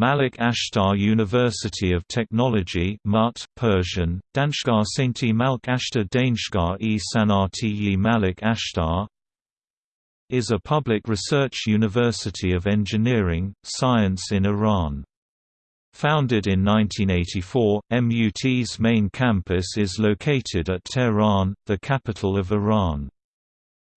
Malik Ashtar University of Technology MUT, Persian, Danshgar Sainti Malk Ashtar Danshgar e Sanati Malik Ashtar is a public research university of engineering, science in Iran. Founded in 1984, MUT's main campus is located at Tehran, the capital of Iran.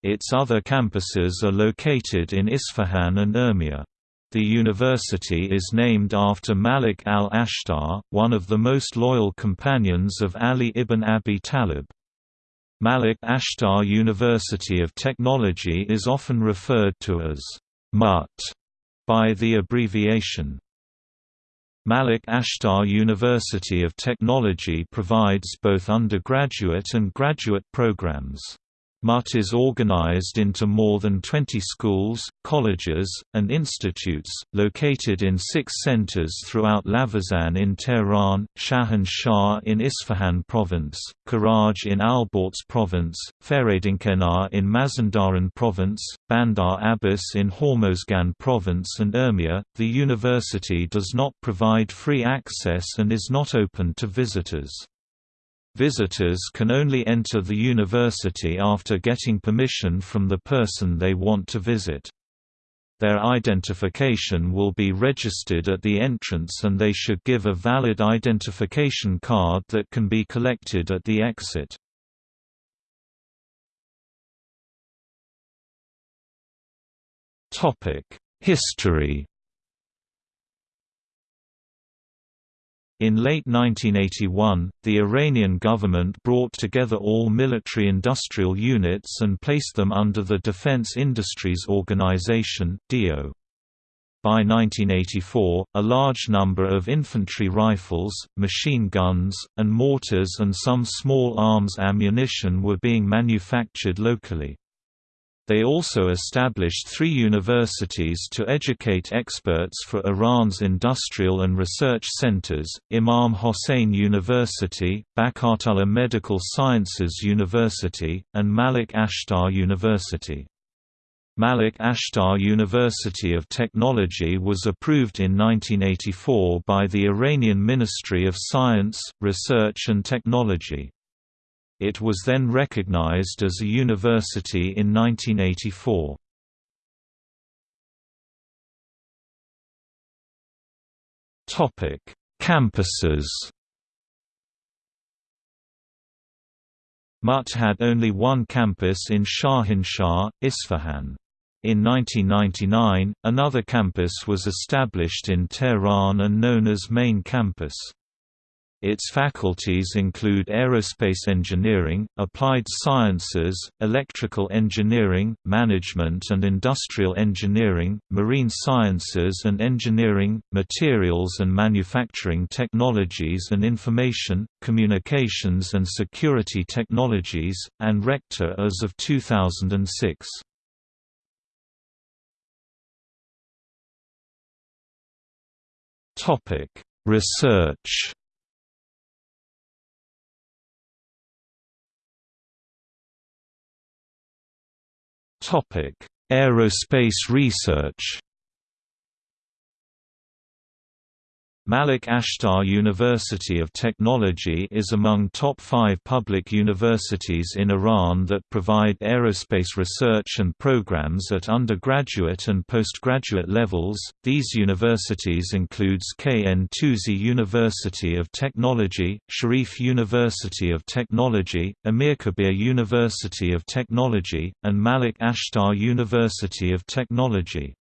Its other campuses are located in Isfahan and Urmia. The university is named after Malik al-Ashtar, one of the most loyal companions of Ali ibn Abi Talib. Malik Ashtar University of Technology is often referred to as MUT by the abbreviation. Malik Ashtar University of Technology provides both undergraduate and graduate programs. MUT is organized into more than 20 schools, colleges, and institutes, located in six centers throughout Lavizan in Tehran, Shahan in Isfahan province, Karaj in Alborz province, Fereydunkenar in Mazandaran province, Bandar Abbas in Hormozgan province and Urmia. The university does not provide free access and is not open to visitors. Visitors can only enter the university after getting permission from the person they want to visit. Their identification will be registered at the entrance and they should give a valid identification card that can be collected at the exit. History In late 1981, the Iranian government brought together all military-industrial units and placed them under the Defense Industries Organization (DIO). By 1984, a large number of infantry rifles, machine guns, and mortars and some small arms ammunition were being manufactured locally. They also established three universities to educate experts for Iran's industrial and research centers, Imam Hossein University, Baqiyatallah Medical Sciences University, and Malik Ashtar University. Malik Ashtar University of Technology was approved in 1984 by the Iranian Ministry of Science, Research and Technology. It was then recognized as a university in 1984. Topic: Campuses. MUT had only one campus in Shahinshah, Isfahan. In 1999, another campus was established in Tehran and known as Main Campus. Its faculties include aerospace engineering, applied sciences, electrical engineering, management and industrial engineering, marine sciences and engineering, materials and manufacturing technologies and information, communications and security technologies, and rector as of 2006. Research Topic: Aerospace research. Malik Ashtar University of Technology is among top five public universities in Iran that provide aerospace research and programs at undergraduate and postgraduate levels. These universities includes KN Tusi University of Technology, Sharif University of Technology, Amirkabir University of Technology, and Malik Ashtar University of Technology.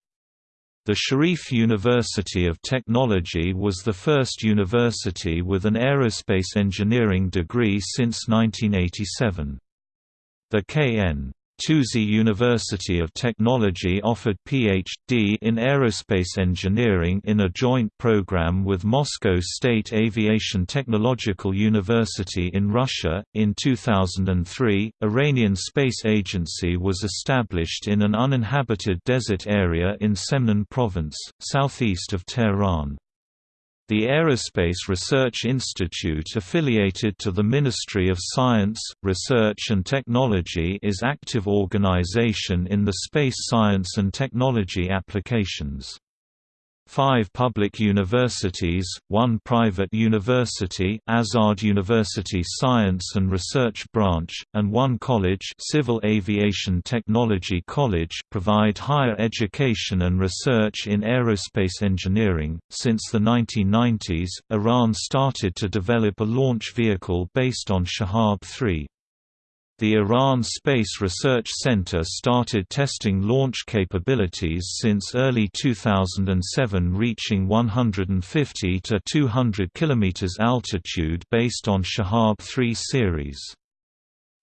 The Sharif University of Technology was the first university with an aerospace engineering degree since 1987. The K.N. Tusi University of Technology offered Ph.D. in aerospace engineering in a joint program with Moscow State Aviation Technological University in Russia. In 2003, Iranian Space Agency was established in an uninhabited desert area in Semnan province, southeast of Tehran. The Aerospace Research Institute affiliated to the Ministry of Science, Research and Technology is active organization in the space science and technology applications. Five public universities, one private university Azad University Science and Research Branch, and one college Civil Aviation Technology College provide higher education and research in aerospace engineering. Since the 1990s, Iran started to develop a launch vehicle based on Shahab 3. The Iran Space Research Center started testing launch capabilities since early 2007 reaching 150 to 200 km altitude based on Shahab 3 series.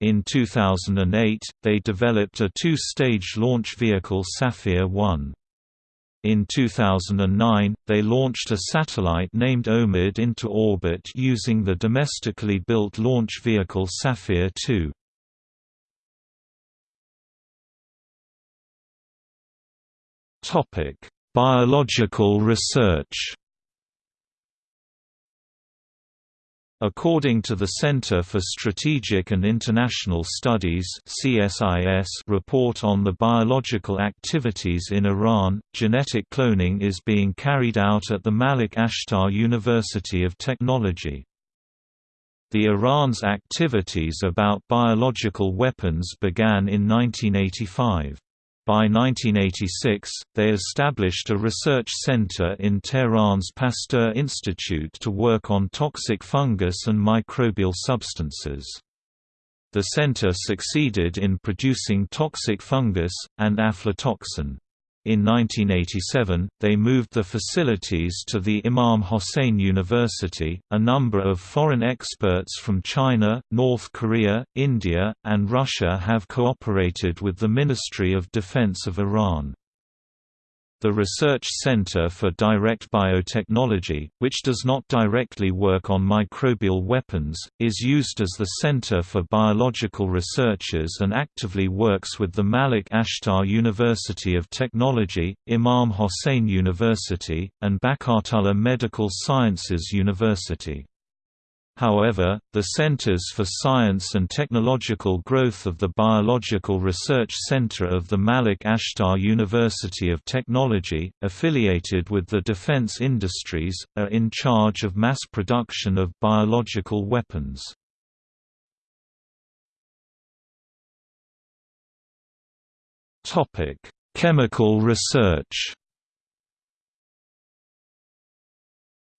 In 2008, they developed a two-stage launch vehicle Safir-1. In 2009, they launched a satellite named OMID into orbit using the domestically built launch vehicle Safir-2. Biological research. According to the Center for Strategic and International Studies (CSIS) report on the biological activities in Iran, genetic cloning is being carried out at the Malik Ashtar University of Technology. The Iran's activities about biological weapons began in 1985. By 1986, they established a research center in Tehran's Pasteur Institute to work on toxic fungus and microbial substances. The center succeeded in producing toxic fungus, and aflatoxin. In 1987, they moved the facilities to the Imam Hossein University. A number of foreign experts from China, North Korea, India, and Russia have cooperated with the Ministry of Defense of Iran. The Research Center for Direct Biotechnology, which does not directly work on microbial weapons, is used as the Center for Biological Researchers and actively works with the Malik Ashtar University of Technology, Imam Hossein University, and Baqiyatallah Medical Sciences University. However, the Centers for Science and Technological Growth of the Biological Research Center of the Malik Ashtar University of Technology, affiliated with the defense industries, are in charge of mass production of biological weapons. Chemical research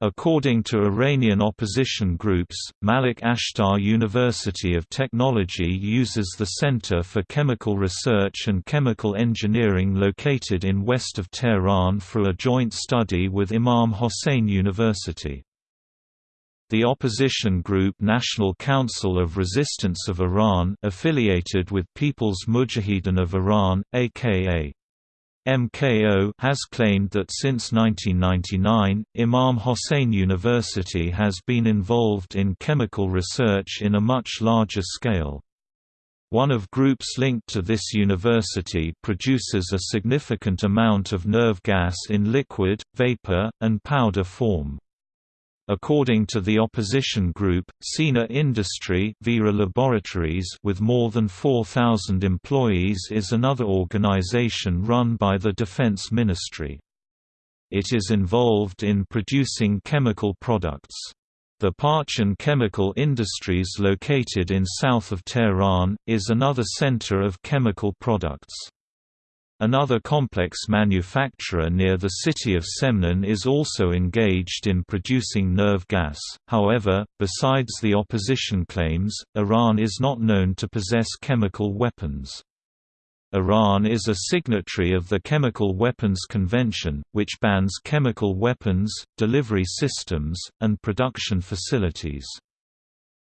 According to Iranian opposition groups, Malik Ashtar University of Technology uses the Center for Chemical Research and Chemical Engineering located in west of Tehran for a joint study with Imam Hossein University. The opposition group National Council of Resistance of Iran affiliated with People's Mujahideen of Iran, aka MKO has claimed that since 1999, Imam Hossein University has been involved in chemical research in a much larger scale. One of groups linked to this university produces a significant amount of nerve gas in liquid, vapor, and powder form. According to the opposition group, Sina Industry Vera Laboratories with more than 4,000 employees is another organization run by the Defense Ministry. It is involved in producing chemical products. The Parchin Chemical Industries located in south of Tehran, is another center of chemical products. Another complex manufacturer near the city of Semnan is also engaged in producing nerve gas, however, besides the opposition claims, Iran is not known to possess chemical weapons. Iran is a signatory of the Chemical Weapons Convention, which bans chemical weapons, delivery systems, and production facilities.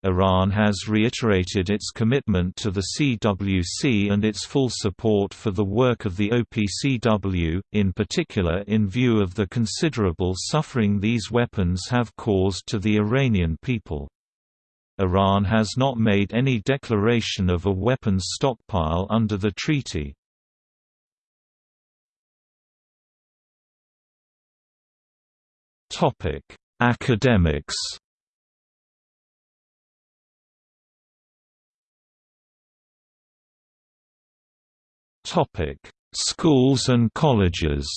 Iran has reiterated its commitment to the CWC and its full support for the work of the OPCW, in particular in view of the considerable suffering these weapons have caused to the Iranian people. Iran has not made any declaration of a weapons stockpile under the treaty. Academics Topic: Schools and colleges.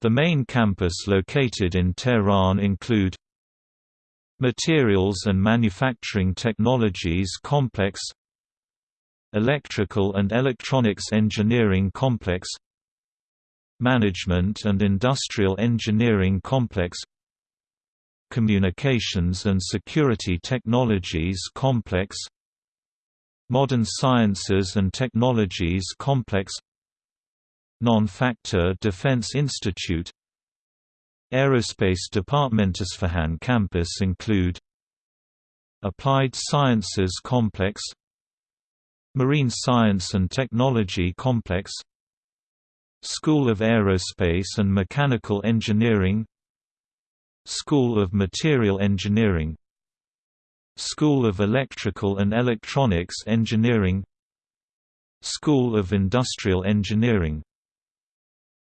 The main campus located in Tehran include Materials and Manufacturing Technologies Complex Electrical and Electronics Engineering Complex Management and Industrial Engineering Complex Communications and Security Technologies Complex Modern Sciences and Technologies Complex Non-Factor Defense Institute Aerospace Department Isfahan campus include Applied Sciences Complex Marine Science and Technology Complex School of Aerospace and Mechanical Engineering School of Material Engineering School of Electrical and Electronics Engineering School of Industrial Engineering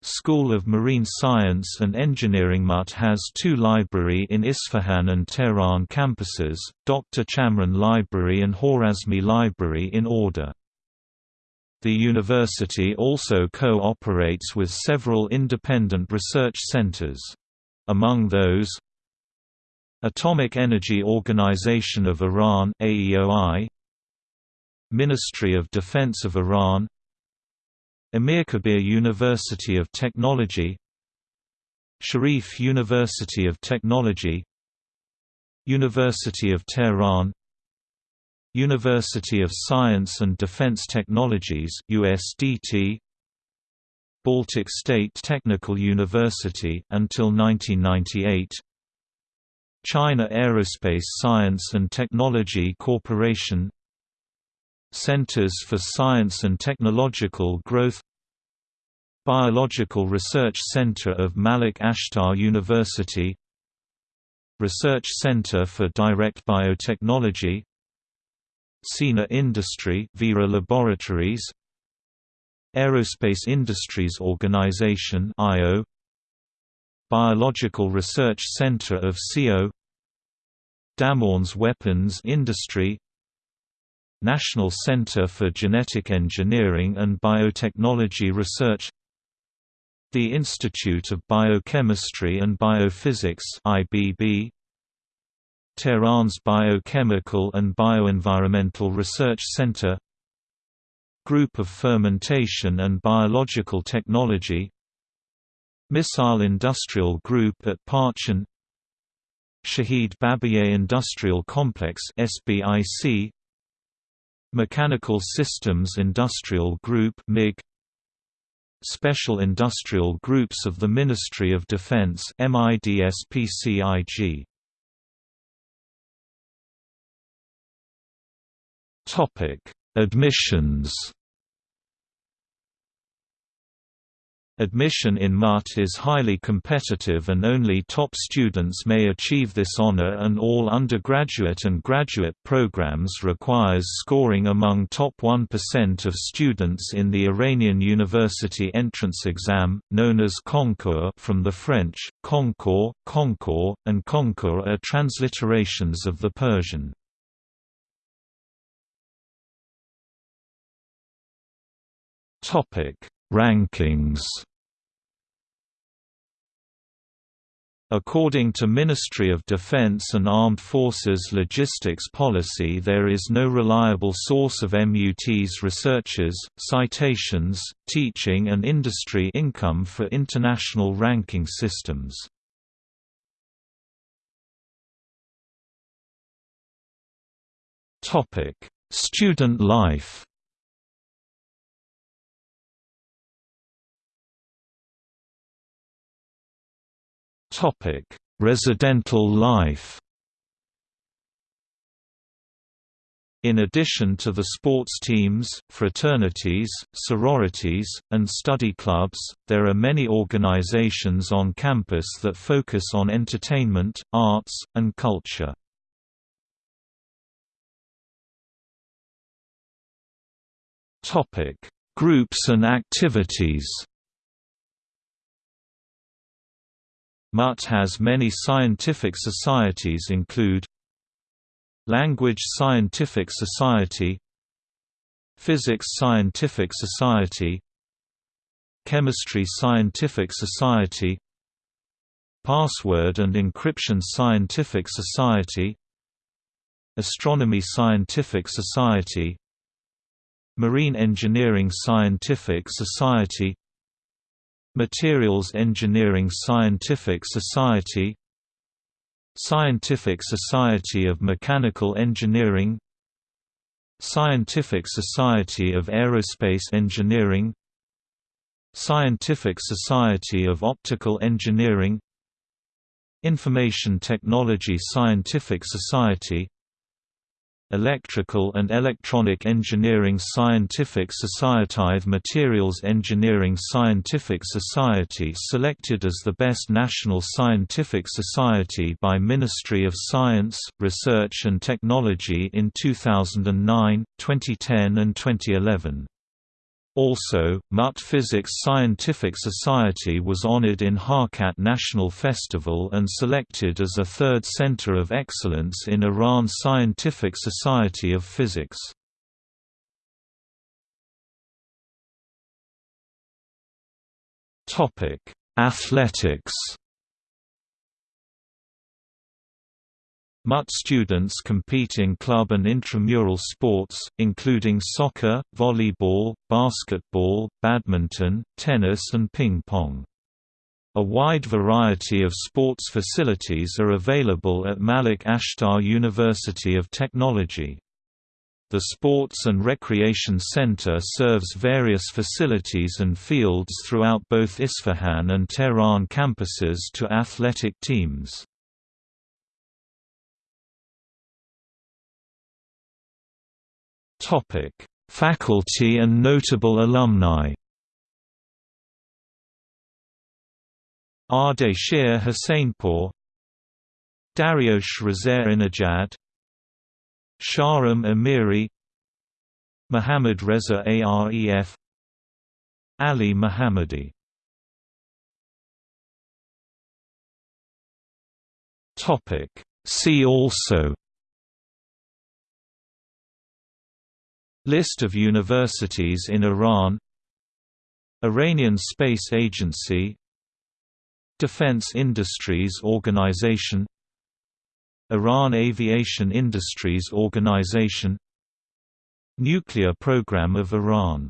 School of Marine Science and Engineering MUT has two library in Isfahan and Tehran campuses, Dr. Chamran Library and Kharazmi Library in order. The university also co-operates with several independent research centers. Among those, Atomic Energy Organization of Iran AEOI, Ministry of Defense of Iran Amirkabir University of Technology Sharif University of Technology University of Tehran University of Science and Defense Technologies USDT Baltic State Technical University until 1998 China Aerospace Science and Technology Corporation Centers for Science and Technological Growth Biological Research Center of Malik Ashtar University Research Center for Direct Biotechnology Sina Industry Vera Laboratories Aerospace Industries Organization IO Biological Research Center of CO Damorns Weapons Industry National Center for Genetic Engineering and Biotechnology Research The Institute of Biochemistry and Biophysics IBB Tehran's Biochemical and Bioenvironmental Research Center Group of Fermentation and Biological Technology Missile Industrial Group at Parchin Shahid Babiye Industrial Complex SBIC Mechanical Systems Industrial Group MIG Special Industrial Groups of the Ministry of Defense MIDSPCIG Topic Admissions Admission in MUT is highly competitive and only top students may achieve this honor and all undergraduate and graduate programs requires scoring among top 1% of students in the Iranian university entrance exam, known as concours from the French, concours, concours, and concours are transliterations of the Persian. Topic Rankings According to Ministry of Defense and Armed Forces logistics policy there is no reliable source of MUT's researchers, citations, teaching and industry income for international ranking systems. Student life Residential life. In addition to the sports teams, fraternities, sororities, and study clubs, there are many organizations on campus that focus on entertainment, arts, and culture. Groups and activities MUT has many scientific societies include Language Scientific Society Physics Scientific Society Chemistry Scientific Society Password and Encryption Scientific Society Astronomy Scientific Society Marine Engineering Scientific Society Materials Engineering Scientific Society Scientific Society of Mechanical Engineering Scientific Society of Aerospace Engineering Scientific Society of Optical Engineering Information Technology Scientific Society Electrical and Electronic Engineering Scientific Society Materials Engineering Scientific Society selected as the best national scientific society by Ministry of Science, Research and Technology in 2009, 2010 and 2011. Also, MUT Physics Scientific Society was honored in Harkat National Festival and selected as a third center of excellence in Iran Scientific Society of Physics. Athletics MUT students compete in club and intramural sports, including soccer, volleyball, basketball, badminton, tennis and ping-pong. A wide variety of sports facilities are available at Malik Ashtar University of Technology. The Sports and Recreation Center serves various facilities and fields throughout both Isfahan and Tehran campuses to athletic teams. Topic: Faculty and notable alumni. Ardeshir Husseinpour Dariush Inajad Shahram Amiri Muhammad Reza Aref Ali Muhammadi See also List of universities in Iran. Iranian Space Agency. Defense Industries Organization. Iran Aviation Industries Organization. Nuclear Program of Iran